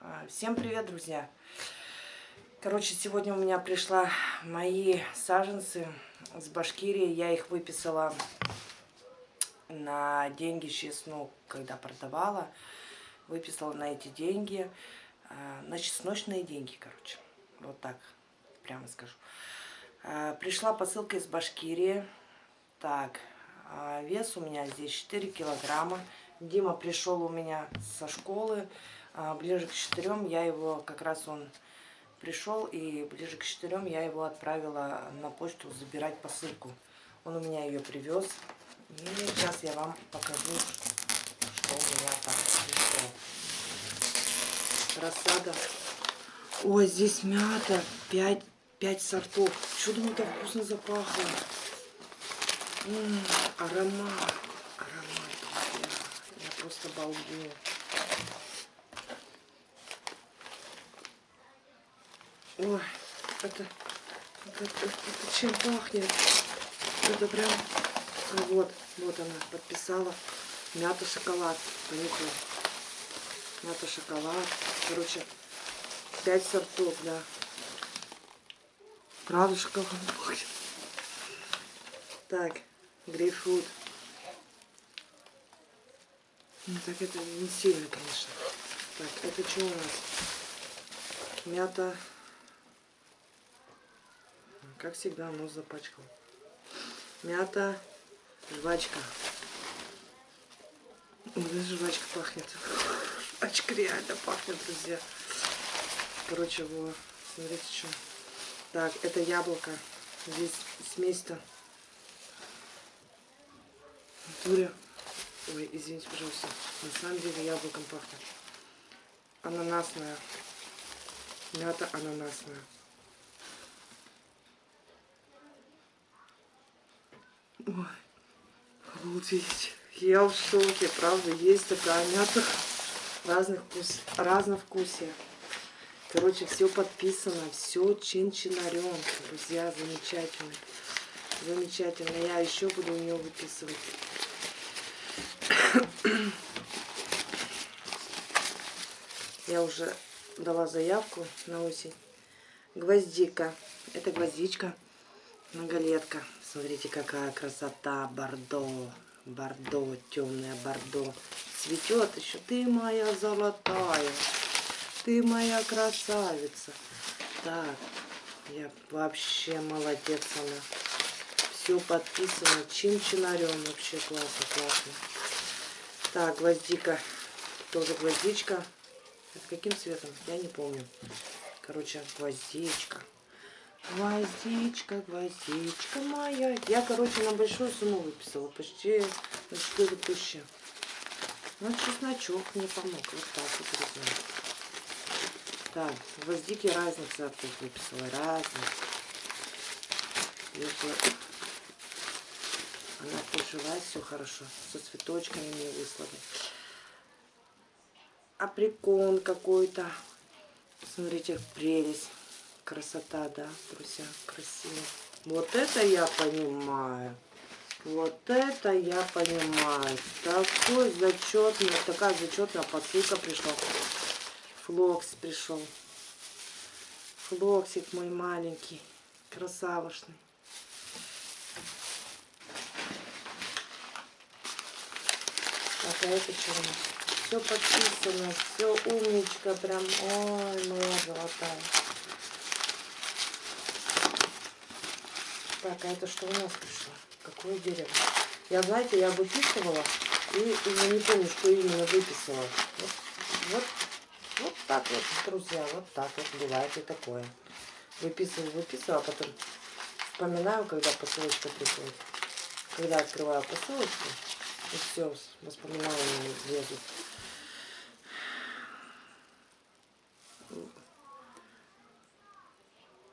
А, всем привет, друзья! Короче, сегодня у меня пришла мои саженцы с Башкирии. Я их выписала на деньги сейчас, ну, когда продавала. Выписала на эти деньги, а, на чесночные деньги, короче. Вот так, прямо скажу. А, пришла посылка из Башкирии. Так, вес у меня здесь 4 килограмма. Дима пришел у меня со школы. Ближе к четырем я его, как раз он пришел, и ближе к четырем я его отправила на почту забирать посылку. Он у меня ее привез. И сейчас я вам покажу, что у меня там пришло. Рассада. Ой, здесь мята. Пять, пять сортов. Чудо так вкусно запахло. М -м, аромат. Аромат, друзья. Я просто балдею. Ой, это, это, это, это чем пахнет? Это прям... А вот, вот она подписала. Мята шоколад. Понюхала. Мята шоколад. Короче, пять сортов, да. Правда шоколад пахнет. Так, грейпфрут. Ну, так это не сильно, конечно. Так, это что у нас? Мята как всегда, нос запачкал. Мята, жвачка. Даже жвачка пахнет. Жвачка реально пахнет, друзья. Короче, вот, смотрите, что. Так, это яблоко. Здесь смесь-то. Натуре. Ой, извините, пожалуйста. На самом деле яблоком пахнет. Ананасная. Мята ананасная. Ой, обалдеть. Я в шоке, правда, есть такая мята разных вкус, разновкусия. Короче, все подписано, все чин-чинарем. Друзья, замечательно. Замечательно. Я еще буду у нее выписывать. Я уже дала заявку на осень. Гвоздика. Это гвоздичка, многолетка. Смотрите, какая красота, бордо, бордо, темное бордо. Цветет еще, ты моя золотая, ты моя красавица. Так, я вообще молодец она. Все подписано, чин-чинарем, вообще классно, классно. Так, гвоздика, тоже гвоздичка. Это каким цветом? Я не помню. Короче, гвоздичка. Гвоздичка, гвоздичка моя. Я, короче, на большую сумму выписала. Почти на 4 тысячи. Ну, чесночок мне помог. Вот так вот. Так, гвоздики разных сортов выписала. Разных. Если она прижилась, все хорошо. Со цветочками мне выслали. Априкон какой-то. Смотрите, прелесть. Красота, да, друзья, красиво. Вот это я понимаю. Вот это я понимаю. Такой зачетный, такая зачетная посылка пришла. Флокс пришел. Флоксик мой маленький, красавошный. Так, а это что у нас? Все подписано, все умничка, прям, ой, моя золотая. Так, а это что у нас пришло? Какое дерево? Я, знаете, я выписывала и уже не помню, что именно выписала. Вот, вот, вот так вот, друзья, вот так вот бывает и такое. Выписываю, выписываю, а потом вспоминаю, когда посылочка приходит. Когда открываю посылочку, и все, воспоминания лезут.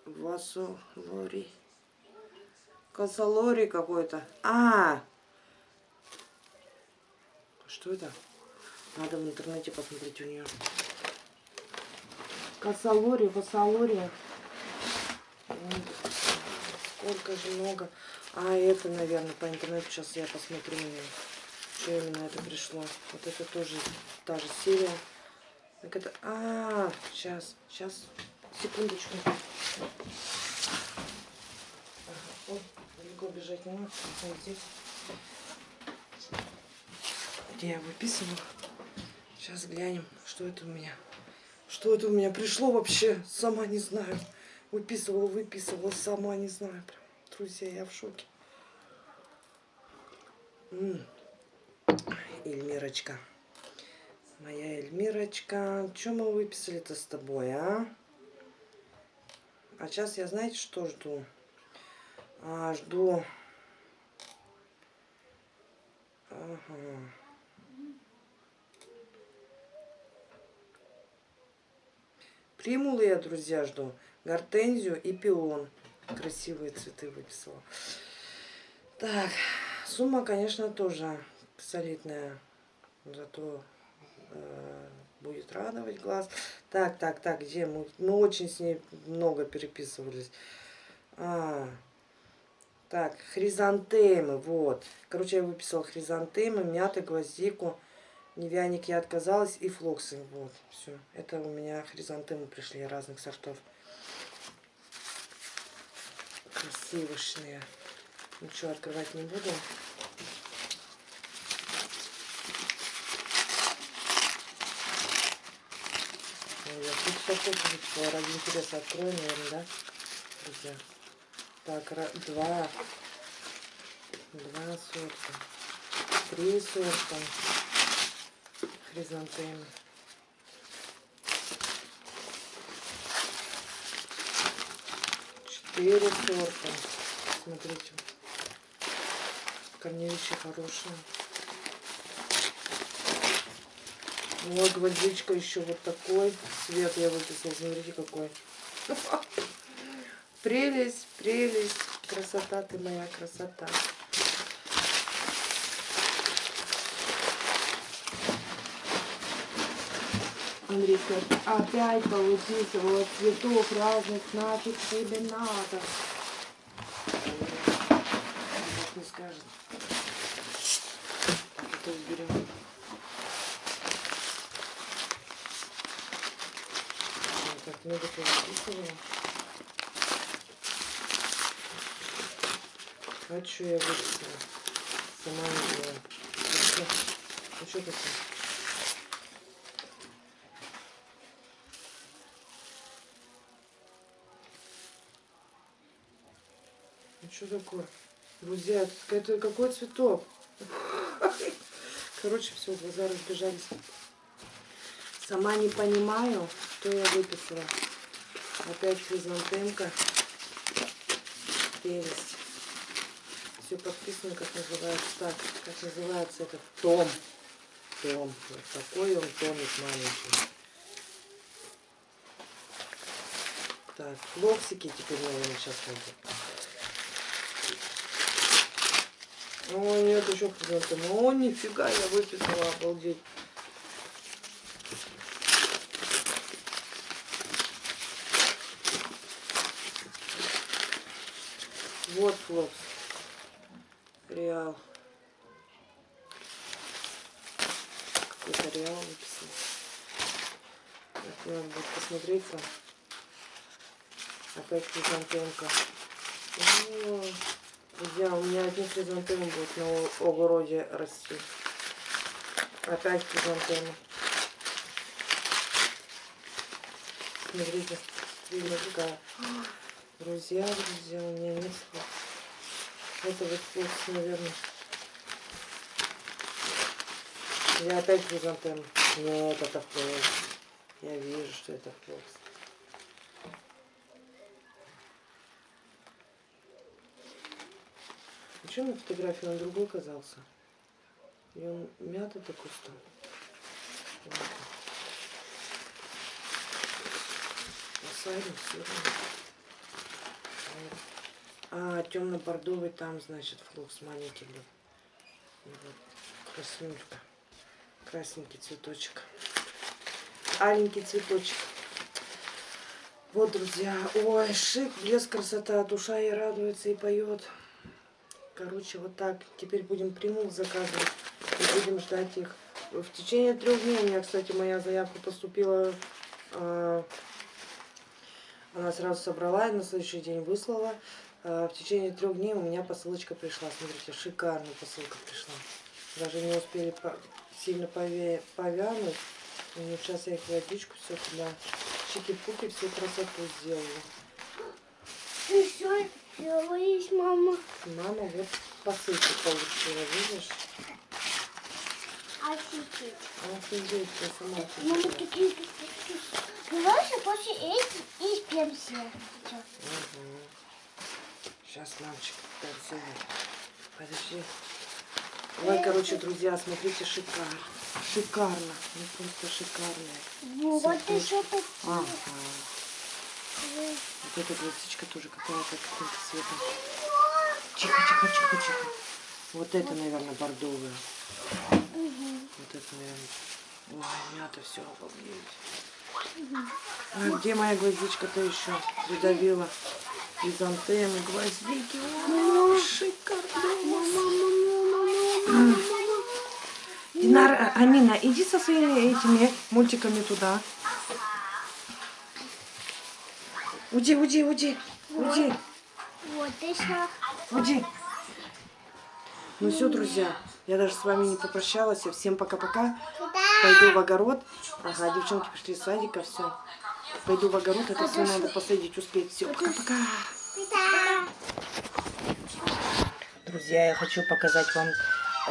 Васу Лори. Косолори какой-то. А, Что это? Надо в интернете посмотреть у нее. Косолори, косолори. Сколько же много. А, это, наверное, по интернету сейчас я посмотрю. Что именно это пришло. Вот это тоже та же серия. Так это... А, сейчас, сейчас, секундочку. Далеко бежать не надо, вот здесь. Я выписывала? Сейчас глянем, что это у меня. Что это у меня пришло вообще, сама не знаю. Выписывала, выписывала, сама не знаю. Прям, друзья, я в шоке. М -м. Эльмирочка. Моя Эльмирочка. Что мы выписали-то с тобой, а? А сейчас я, знаете, что жду? А, жду... Ага. Примулы я, друзья, жду. Гортензию и пион. Красивые цветы выписала. Так, сумма, конечно, тоже солидная. Зато э, будет радовать глаз. Так, так, так, где мы? Мы очень с ней много переписывались. А, так, хризантемы, вот. Короче, я выписала хризантемы, мята, гвоздику. Невяник я отказалась и флоксы. Вот, все. Это у меня хризантемы пришли разных сортов. Красивышные. Ничего открывать не буду. Я тут хочу, ради интереса открою, наверное, да, друзья? Так, два, два сорта, три сорта хризантемы. Четыре сорта. Смотрите. Корневища хорошие. Вот гвоздичка еще вот такой. Цвет я выписала. Смотрите какой. Прелесть, прелесть. Красота ты моя, красота. Андрей опять повыписывала цветов разных, нафиг тебе надо. Не скажет. Это уберем. Так, много повыписывала. А что я выписала? Сама не знаю. Ну что такое? Что такое? Друзья, это какой цветок? Короче, все, глаза разбежались. Сама не понимаю, что я выписала. Опять хризантемка. Прелесть. Все подписано, как называется. Так, как называется этот том. Том. Вот такой он томик маленький. Так, флоксики теперь, наверное, сейчас будут. О, нет, еще хризантема. О, нифига, я выписала, обалдеть. Вот флокс. Реал. Какой-то реал выписал. Надо будет посмотреть-то. Опять хризантемка. О, Друзья, у меня одни хризантемы будут на огороде расти. Опять хризантемы. Смотрите, видно какая. Друзья, друзья, у меня нет вот флокс, наверное. Я опять хризантем. Нет, это флокс. Я вижу, что это флокс. Почему на фотографии он другой казался? И он мятый такой стал. Посадим все. А, темно-бордовый там, значит, флокс маленький был. Вот краснюшка. Красненький цветочек. Аленький цветочек. Вот, друзья. Ой, шик, блеск, красота. Душа и радуется, и поет. Короче, вот так. Теперь будем примул заказывать. И будем ждать их В течение трех дней у меня, кстати, моя заявка поступила. а, Она сразу собрала и на следующий день выслала. А, В течение трех дней у меня посылочка пришла. Смотрите, шикарная посылка пришла. Даже не успели сильно повянуть. Ну, сейчас я их водичку все туда. Чики-пуки, всю красоту сделала. Что делаешь, мама? Мама вот посылку получила, видишь? Офигеть. Офигеть, я сама Мама, офигела. такие, такие. Давайте после этих и спем все. Сейчас, мамочка, танцует. Подожди. Ой, короче, друзья, смотрите, шикарно. Шикарно. Ну, просто шикарно. Вот Цветочки. еще такие. Ага. Вот эта гвоздичка тоже какая-то каким-то цветом. Тихо, тихо, тихо, тихо. Вот это, наверное, бордовая. Вот это, наверное. Ой, мята все обалдеть. А где моя гвоздичка-то еще? Придавила. Хризантемы, гвоздики. О, шикарно. Динар, Амина, иди со своими этими мультиками туда. Уйди, уйди, уйди, уйди, Вот еще. уйди. Ну все, друзья, я даже с вами не попрощалась. Всем пока-пока. Пойду в огород. Ага, девчонки пришли из садика, все. Пойду в огород, это все надо посадить, успеть. Все, пока-пока. Друзья, я хочу показать вам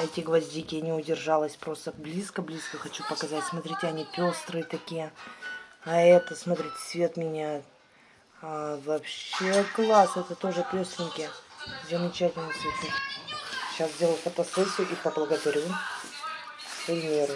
эти гвоздики. Я не удержалась, просто близко-близко хочу показать. Смотрите, они пестрые такие. А это, смотрите, цвет меняет. А, вообще класс, это тоже пестренькие. Замечательные цветы. Сейчас сделаю фотосессию и поблагодарю Эльмиру.